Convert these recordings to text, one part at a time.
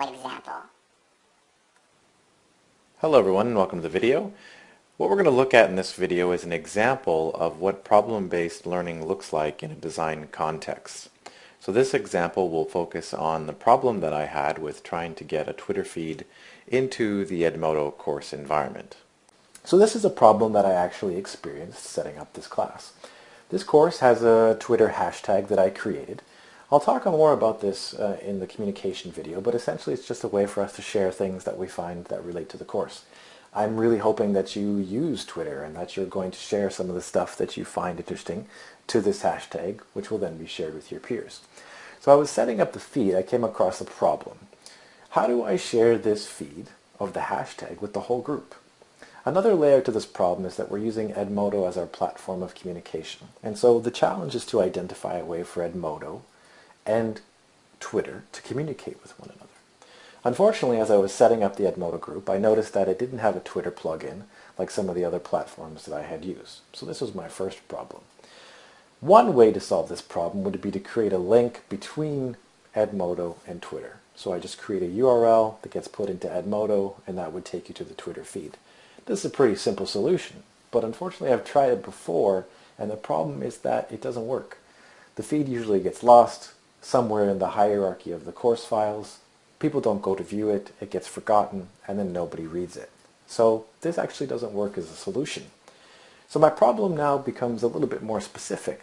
Example. Hello everyone and welcome to the video. What we're going to look at in this video is an example of what problem-based learning looks like in a design context. So this example will focus on the problem that I had with trying to get a Twitter feed into the Edmodo course environment. So this is a problem that I actually experienced setting up this class. This course has a Twitter hashtag that I created. I'll talk more about this uh, in the communication video, but essentially it's just a way for us to share things that we find that relate to the course. I'm really hoping that you use Twitter and that you're going to share some of the stuff that you find interesting to this hashtag, which will then be shared with your peers. So I was setting up the feed, I came across a problem. How do I share this feed of the hashtag with the whole group? Another layer to this problem is that we're using Edmodo as our platform of communication. And so the challenge is to identify a way for Edmodo and Twitter to communicate with one another. Unfortunately, as I was setting up the Edmodo group, I noticed that it didn't have a Twitter plugin like some of the other platforms that I had used. So this was my first problem. One way to solve this problem would be to create a link between Edmodo and Twitter. So I just create a URL that gets put into Edmodo and that would take you to the Twitter feed. This is a pretty simple solution, but unfortunately I've tried it before and the problem is that it doesn't work. The feed usually gets lost somewhere in the hierarchy of the course files. People don't go to view it, it gets forgotten, and then nobody reads it. So this actually doesn't work as a solution. So my problem now becomes a little bit more specific.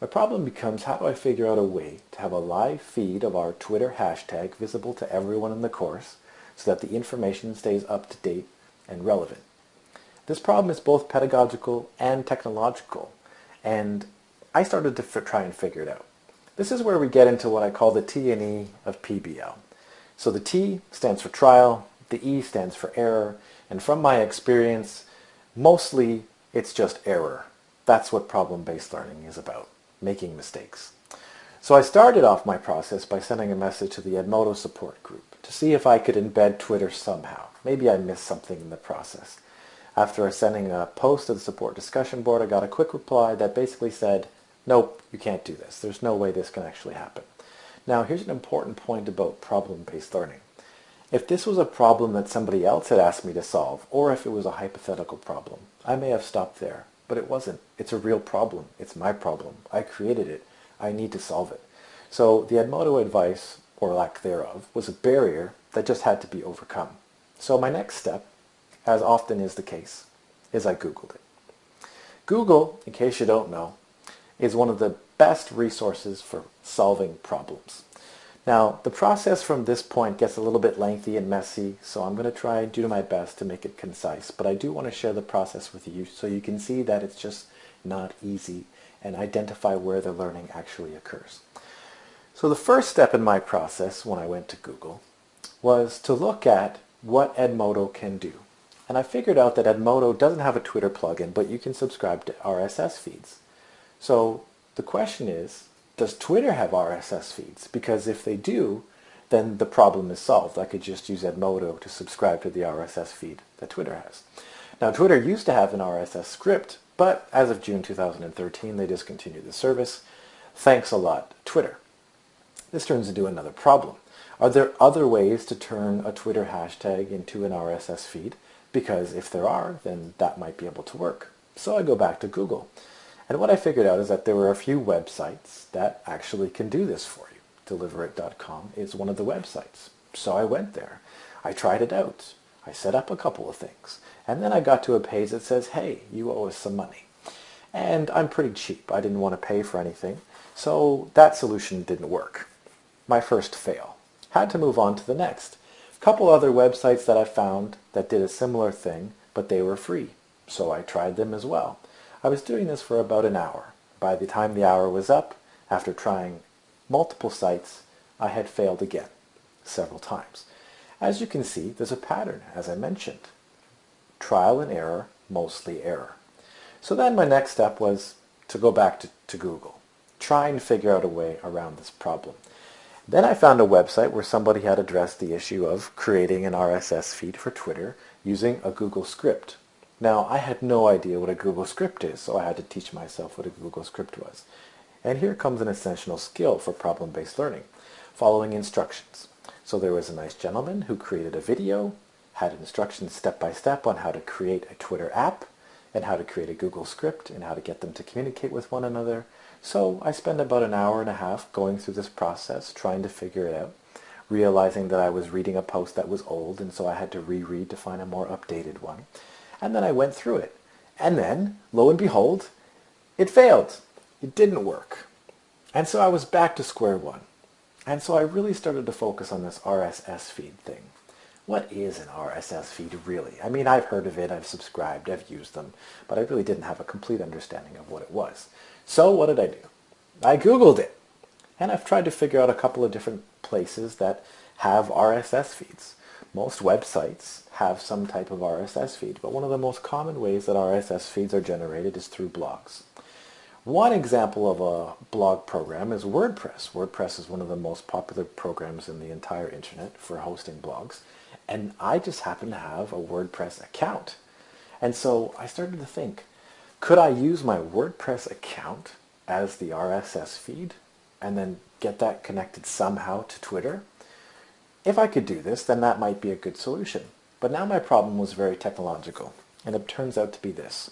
My problem becomes how do I figure out a way to have a live feed of our Twitter hashtag visible to everyone in the course so that the information stays up to date and relevant. This problem is both pedagogical and technological, and I started to try and figure it out. This is where we get into what I call the T and E of PBL. So the T stands for trial, the E stands for error, and from my experience, mostly it's just error. That's what problem-based learning is about, making mistakes. So I started off my process by sending a message to the Edmodo support group to see if I could embed Twitter somehow. Maybe I missed something in the process. After sending a post to the support discussion board, I got a quick reply that basically said, nope, you can't do this. There's no way this can actually happen. Now, here's an important point about problem-based learning. If this was a problem that somebody else had asked me to solve, or if it was a hypothetical problem, I may have stopped there. But it wasn't. It's a real problem. It's my problem. I created it. I need to solve it. So the Edmodo advice, or lack thereof, was a barrier that just had to be overcome. So my next step, as often is the case, is I Googled it. Google, in case you don't know, is one of the best resources for solving problems. Now, the process from this point gets a little bit lengthy and messy, so I'm going to try and do my best to make it concise, but I do want to share the process with you so you can see that it's just not easy and identify where the learning actually occurs. So the first step in my process when I went to Google was to look at what Edmodo can do. And I figured out that Edmodo doesn't have a Twitter plugin, but you can subscribe to RSS feeds. So the question is, does Twitter have RSS feeds? Because if they do, then the problem is solved. I could just use Edmodo to subscribe to the RSS feed that Twitter has. Now Twitter used to have an RSS script, but as of June 2013 they discontinued the service. Thanks a lot, Twitter. This turns into another problem. Are there other ways to turn a Twitter hashtag into an RSS feed? Because if there are, then that might be able to work. So I go back to Google. And what I figured out is that there were a few websites that actually can do this for you. Deliverit.com is one of the websites. So I went there. I tried it out. I set up a couple of things. And then I got to a page that says, hey, you owe us some money. And I'm pretty cheap. I didn't want to pay for anything. So that solution didn't work. My first fail had to move on to the next. Couple other websites that I found that did a similar thing, but they were free, so I tried them as well. I was doing this for about an hour. By the time the hour was up, after trying multiple sites, I had failed again, several times. As you can see, there's a pattern, as I mentioned. Trial and error, mostly error. So then my next step was to go back to, to Google, try and figure out a way around this problem. Then I found a website where somebody had addressed the issue of creating an RSS feed for Twitter using a Google script. Now, I had no idea what a Google script is, so I had to teach myself what a Google script was. And here comes an essential skill for problem-based learning, following instructions. So there was a nice gentleman who created a video, had instructions step by step on how to create a Twitter app, and how to create a Google script, and how to get them to communicate with one another. So I spent about an hour and a half going through this process, trying to figure it out, realizing that I was reading a post that was old, and so I had to reread to find a more updated one. And then I went through it. And then, lo and behold, it failed. It didn't work. And so I was back to square one. And so I really started to focus on this RSS feed thing. What is an RSS feed really? I mean, I've heard of it, I've subscribed, I've used them, but I really didn't have a complete understanding of what it was. So what did I do? I Googled it. And I've tried to figure out a couple of different places that have RSS feeds. Most websites have some type of RSS feed, but one of the most common ways that RSS feeds are generated is through blogs. One example of a blog program is WordPress. WordPress is one of the most popular programs in the entire internet for hosting blogs. And I just happen to have a WordPress account. And so I started to think, could I use my WordPress account as the RSS feed and then get that connected somehow to Twitter? If I could do this, then that might be a good solution. But now my problem was very technological, and it turns out to be this.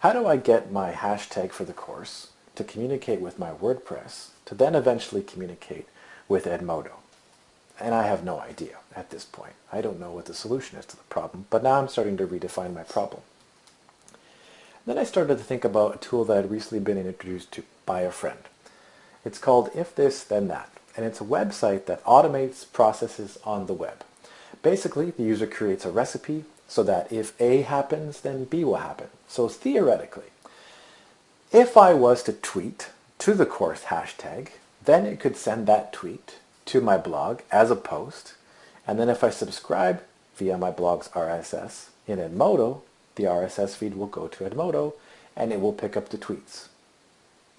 How do I get my hashtag for the course to communicate with my WordPress to then eventually communicate with Edmodo? And I have no idea at this point. I don't know what the solution is to the problem, but now I'm starting to redefine my problem. Then I started to think about a tool that had recently been introduced to by a friend. It's called If This Then That, and it's a website that automates processes on the web. Basically, the user creates a recipe so that if A happens, then B will happen. So theoretically, if I was to tweet to the course hashtag, then it could send that tweet to my blog as a post, and then if I subscribe via my blog's RSS in Edmodo, the RSS feed will go to Edmodo, and it will pick up the tweets.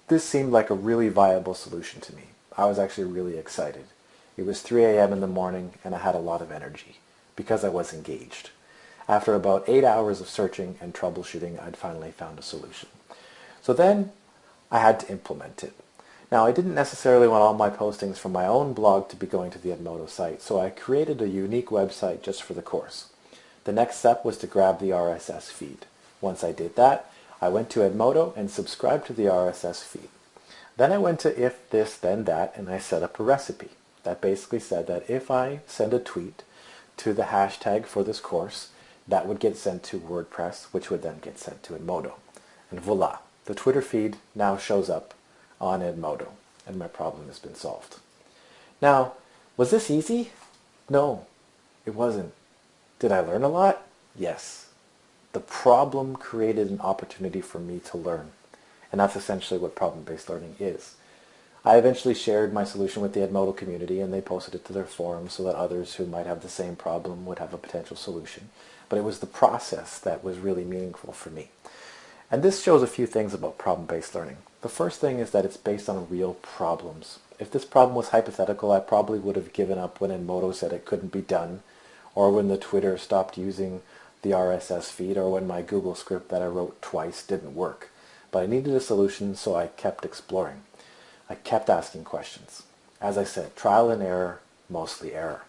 This seemed like a really viable solution to me. I was actually really excited. It was 3 a.m. in the morning, and I had a lot of energy because I was engaged. After about eight hours of searching and troubleshooting, I'd finally found a solution. So then I had to implement it. Now, I didn't necessarily want all my postings from my own blog to be going to the Edmodo site, so I created a unique website just for the course. The next step was to grab the RSS feed. Once I did that, I went to Edmodo and subscribed to the RSS feed. Then I went to if this then that and I set up a recipe that basically said that if I send a tweet to the hashtag for this course, that would get sent to WordPress, which would then get sent to Edmodo. And voila, the Twitter feed now shows up on Edmodo, and my problem has been solved. Now, was this easy? No, it wasn't. Did I learn a lot? Yes. The problem created an opportunity for me to learn, and that's essentially what problem-based learning is. I eventually shared my solution with the Edmodo community and they posted it to their forum so that others who might have the same problem would have a potential solution. But it was the process that was really meaningful for me. And this shows a few things about problem-based learning. The first thing is that it's based on real problems. If this problem was hypothetical, I probably would have given up when Edmodo said it couldn't be done, or when the Twitter stopped using the RSS feed, or when my Google script that I wrote twice didn't work. But I needed a solution, so I kept exploring. I kept asking questions. As I said, trial and error, mostly error.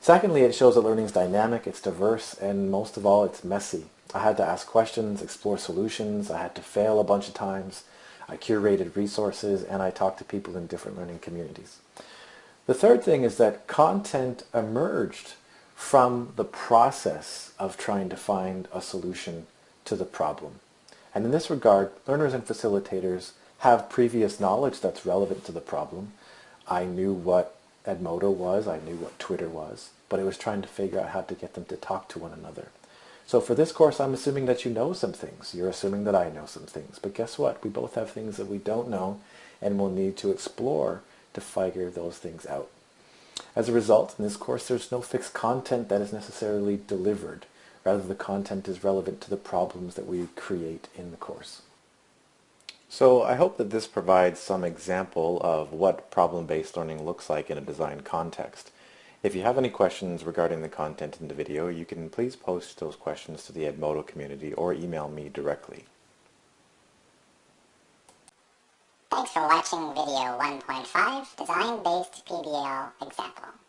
Secondly, it shows that learning is dynamic, it's diverse, and most of all, it's messy. I had to ask questions, explore solutions, I had to fail a bunch of times, I curated resources, and I talked to people in different learning communities. The third thing is that content emerged from the process of trying to find a solution to the problem. And in this regard, learners and facilitators have previous knowledge that's relevant to the problem. I knew what Edmodo was, I knew what Twitter was, but it was trying to figure out how to get them to talk to one another. So for this course, I'm assuming that you know some things. You're assuming that I know some things. But guess what? We both have things that we don't know and we'll need to explore to figure those things out. As a result, in this course, there's no fixed content that is necessarily delivered. Rather, the content is relevant to the problems that we create in the course. So I hope that this provides some example of what problem-based learning looks like in a design context. If you have any questions regarding the content in the video, you can please post those questions to the Edmodo community or email me directly. Thanks for watching video 1.5 Design-Based PBL Example.